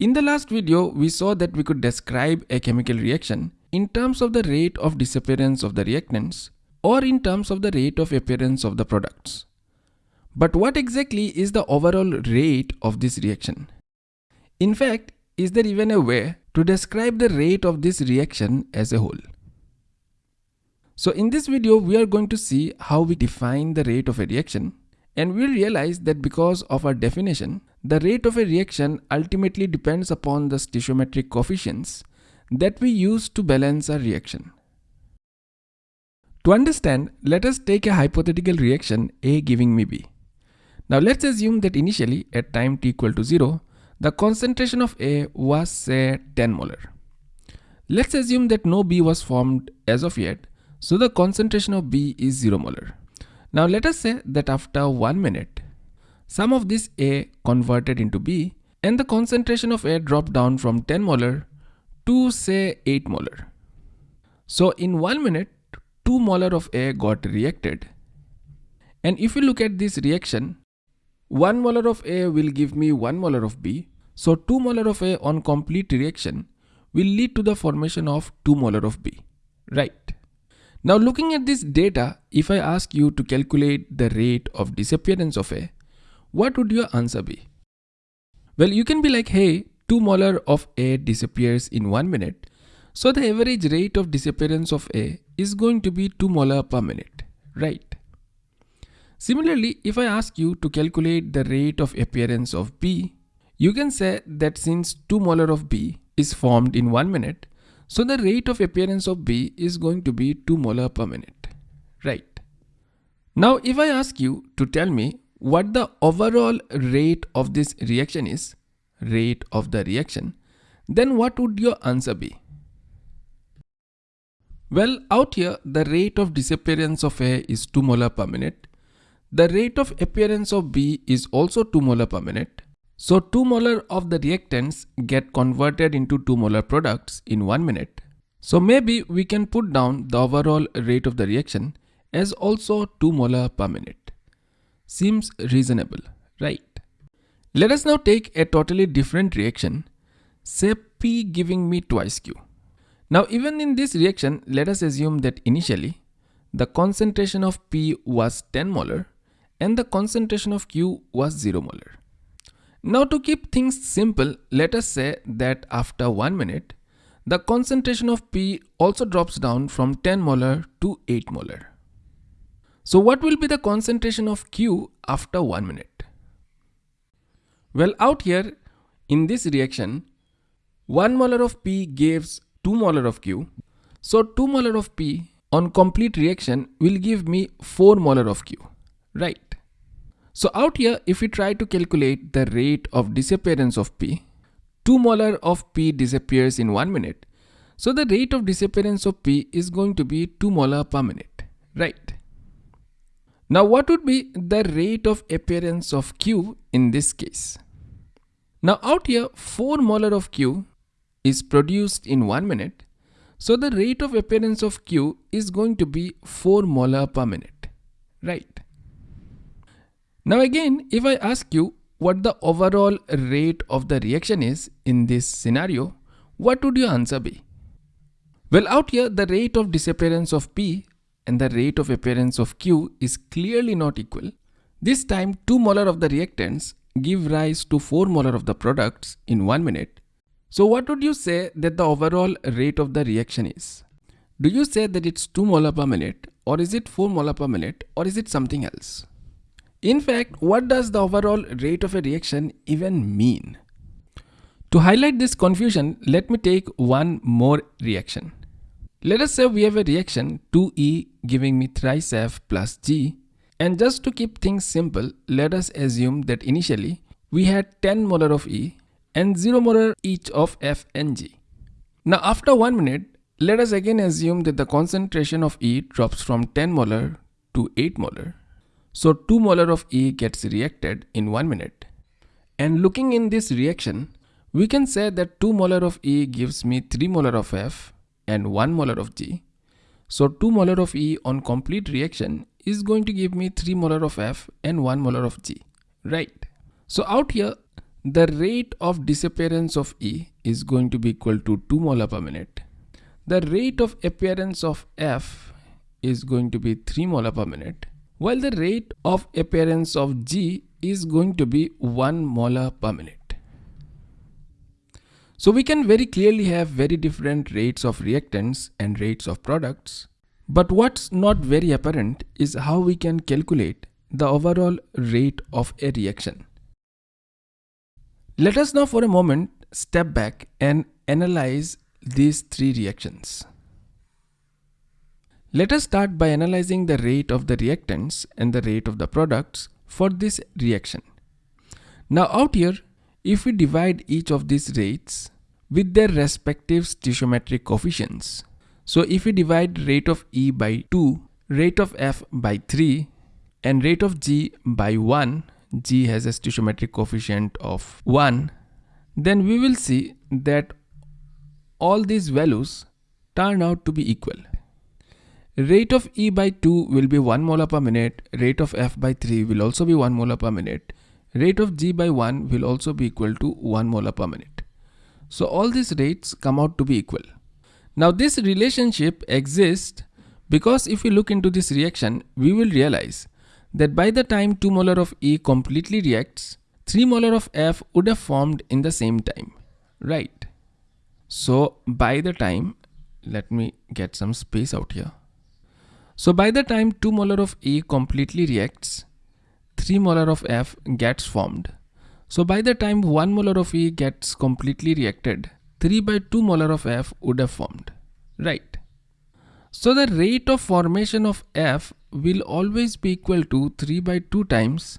In the last video, we saw that we could describe a chemical reaction in terms of the rate of disappearance of the reactants or in terms of the rate of appearance of the products. But what exactly is the overall rate of this reaction? In fact, is there even a way to describe the rate of this reaction as a whole? So in this video, we are going to see how we define the rate of a reaction and we'll realize that because of our definition, the rate of a reaction ultimately depends upon the stoichiometric coefficients that we use to balance our reaction. To understand, let us take a hypothetical reaction A giving me B. Now let's assume that initially at time t equal to 0, the concentration of A was say 10 molar. Let's assume that no B was formed as of yet, so the concentration of B is 0 molar. Now let us say that after 1 minute, some of this A converted into B and the concentration of A dropped down from 10 molar to say 8 molar. So in 1 minute, 2 molar of A got reacted. And if you look at this reaction, 1 molar of A will give me 1 molar of B. So 2 molar of A on complete reaction will lead to the formation of 2 molar of B, right? Now looking at this data, if I ask you to calculate the rate of disappearance of A, what would your answer be? Well, you can be like, hey, 2 molar of A disappears in 1 minute. So the average rate of disappearance of A is going to be 2 molar per minute, right? Similarly, if I ask you to calculate the rate of appearance of B, you can say that since 2 molar of B is formed in 1 minute, so the rate of appearance of B is going to be 2 molar per minute, right? Now if I ask you to tell me what the overall rate of this reaction is, rate of the reaction, then what would your answer be? Well, out here, the rate of disappearance of A is 2 molar per minute. The rate of appearance of B is also 2 molar per minute. So 2 molar of the reactants get converted into 2 molar products in 1 minute. So maybe we can put down the overall rate of the reaction as also 2 molar per minute. Seems reasonable, right? Let us now take a totally different reaction, say P giving me twice Q. Now even in this reaction, let us assume that initially the concentration of P was 10 molar and the concentration of Q was 0 molar. Now to keep things simple, let us say that after 1 minute, the concentration of P also drops down from 10 molar to 8 molar. So what will be the concentration of Q after 1 minute? Well out here in this reaction, 1 molar of P gives 2 molar of Q. So 2 molar of P on complete reaction will give me 4 molar of Q, right? So out here, if we try to calculate the rate of disappearance of P, 2 molar of P disappears in 1 minute. So the rate of disappearance of P is going to be 2 molar per minute, right? Now what would be the rate of appearance of Q in this case? Now out here, 4 molar of Q is produced in 1 minute. So the rate of appearance of Q is going to be 4 molar per minute, right? Now again, if I ask you what the overall rate of the reaction is in this scenario, what would your answer be? Well, out here, the rate of disappearance of P and the rate of appearance of Q is clearly not equal. This time, 2 molar of the reactants give rise to 4 molar of the products in 1 minute. So what would you say that the overall rate of the reaction is? Do you say that it's 2 molar per minute or is it 4 molar per minute or is it something else? In fact, what does the overall rate of a reaction even mean? To highlight this confusion, let me take one more reaction. Let us say we have a reaction 2E giving me thrice F plus G and just to keep things simple, let us assume that initially we had 10 molar of E and 0 molar each of F and G. Now after 1 minute, let us again assume that the concentration of E drops from 10 molar to 8 molar so 2 molar of E gets reacted in 1 minute. And looking in this reaction, we can say that 2 molar of E gives me 3 molar of F and 1 molar of G. So 2 molar of E on complete reaction is going to give me 3 molar of F and 1 molar of G, right? So out here, the rate of disappearance of E is going to be equal to 2 molar per minute. The rate of appearance of F is going to be 3 molar per minute while the rate of appearance of G is going to be 1 molar per minute. So we can very clearly have very different rates of reactants and rates of products. But what's not very apparent is how we can calculate the overall rate of a reaction. Let us now for a moment step back and analyze these three reactions. Let us start by analyzing the rate of the reactants and the rate of the products for this reaction. Now out here, if we divide each of these rates with their respective stoichiometric coefficients. So if we divide rate of E by 2, rate of F by 3 and rate of G by 1, G has a stoichiometric coefficient of 1, then we will see that all these values turn out to be equal. Rate of E by 2 will be 1 molar per minute. Rate of F by 3 will also be 1 molar per minute. Rate of G by 1 will also be equal to 1 molar per minute. So all these rates come out to be equal. Now this relationship exists because if we look into this reaction, we will realize that by the time 2 molar of E completely reacts, 3 molar of F would have formed in the same time, right? So by the time, let me get some space out here. So by the time 2 molar of E completely reacts, 3 molar of F gets formed. So by the time 1 molar of E gets completely reacted, 3 by 2 molar of F would have formed, right? So the rate of formation of F will always be equal to 3 by 2 times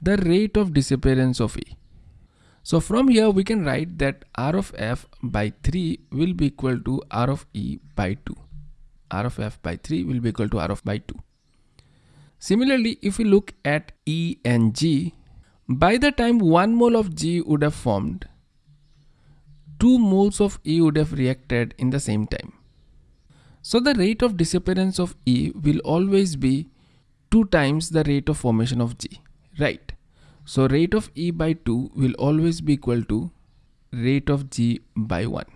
the rate of disappearance of E. So from here we can write that R of F by 3 will be equal to R of E by 2. R of F by 3 will be equal to R of by 2. Similarly, if we look at E and G, by the time 1 mole of G would have formed, 2 moles of E would have reacted in the same time. So the rate of disappearance of E will always be 2 times the rate of formation of G, right? So rate of E by 2 will always be equal to rate of G by 1.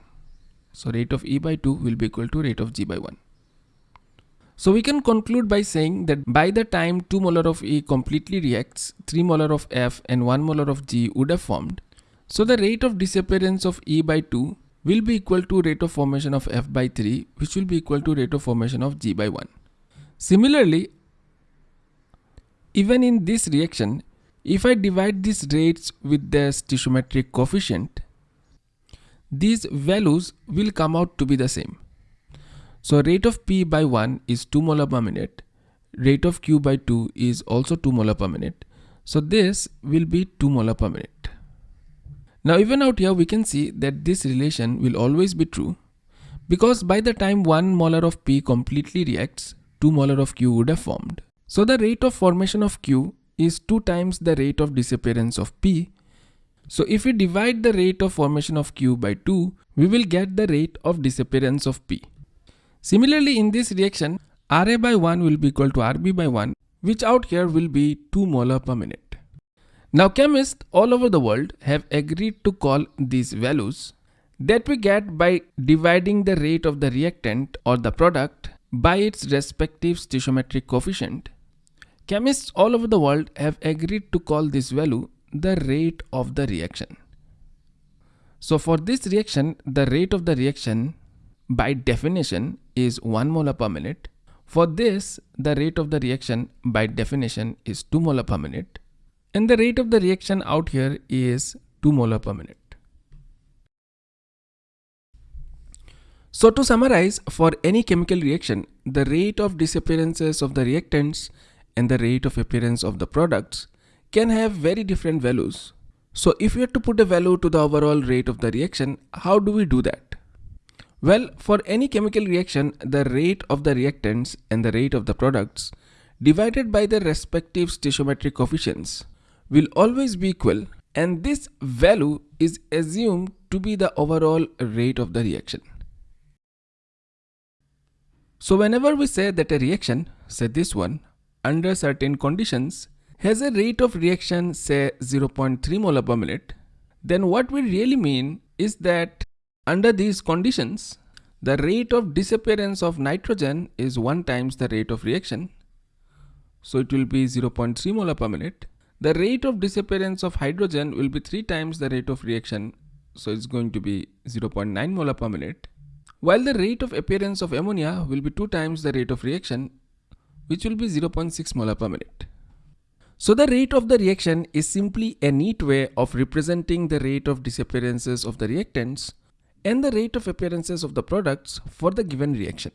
So rate of E by 2 will be equal to rate of G by 1. So we can conclude by saying that by the time 2 molar of E completely reacts, 3 molar of F and 1 molar of G would have formed. So the rate of disappearance of E by 2 will be equal to rate of formation of F by 3 which will be equal to rate of formation of G by 1. Similarly, even in this reaction, if I divide these rates with the stoichiometric coefficient, these values will come out to be the same. So rate of P by 1 is 2 molar per minute. Rate of Q by 2 is also 2 molar per minute. So this will be 2 molar per minute. Now even out here we can see that this relation will always be true because by the time 1 molar of P completely reacts, 2 molar of Q would have formed. So the rate of formation of Q is 2 times the rate of disappearance of P. So if we divide the rate of formation of Q by 2, we will get the rate of disappearance of P. Similarly, in this reaction, Ra by 1 will be equal to Rb by 1, which out here will be 2 molar per minute. Now chemists all over the world have agreed to call these values that we get by dividing the rate of the reactant or the product by its respective stoichiometric coefficient. Chemists all over the world have agreed to call this value the rate of the reaction. So for this reaction, the rate of the reaction by definition is 1 molar per minute. For this, the rate of the reaction by definition is 2 molar per minute. And the rate of the reaction out here is 2 molar per minute. So to summarize, for any chemical reaction, the rate of disappearances of the reactants and the rate of appearance of the products can have very different values. So if we have to put a value to the overall rate of the reaction, how do we do that? Well, for any chemical reaction, the rate of the reactants and the rate of the products divided by the respective stoichiometric coefficients will always be equal and this value is assumed to be the overall rate of the reaction. So whenever we say that a reaction, say this one, under certain conditions has a rate of reaction say 0.3 molar per minute, then what we really mean is that under these conditions, the rate of disappearance of nitrogen is 1 times the rate of reaction. So it will be 0.3 molar per minute. The rate of disappearance of hydrogen will be 3 times the rate of reaction. So it's going to be 0.9 molar per minute. While the rate of appearance of ammonia will be 2 times the rate of reaction, which will be 0.6 molar per minute. So the rate of the reaction is simply a neat way of representing the rate of disappearances of the reactants and the rate of appearances of the products for the given reaction.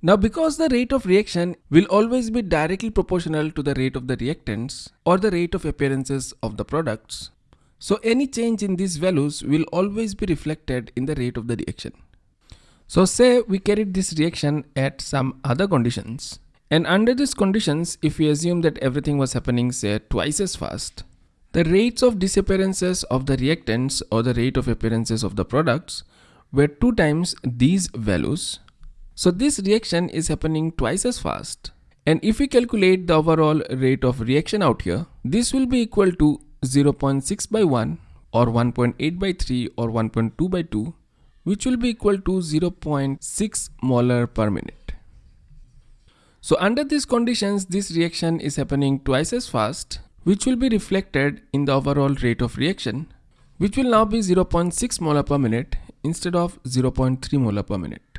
Now because the rate of reaction will always be directly proportional to the rate of the reactants or the rate of appearances of the products, so any change in these values will always be reflected in the rate of the reaction. So say we carried this reaction at some other conditions and under these conditions, if we assume that everything was happening say twice as fast, the rates of disappearances of the reactants or the rate of appearances of the products were two times these values. So this reaction is happening twice as fast. And if we calculate the overall rate of reaction out here, this will be equal to 0.6 by 1 or 1.8 by 3 or 1.2 by 2 which will be equal to 0.6 molar per minute. So under these conditions, this reaction is happening twice as fast, which will be reflected in the overall rate of reaction, which will now be 0.6 molar per minute instead of 0.3 molar per minute.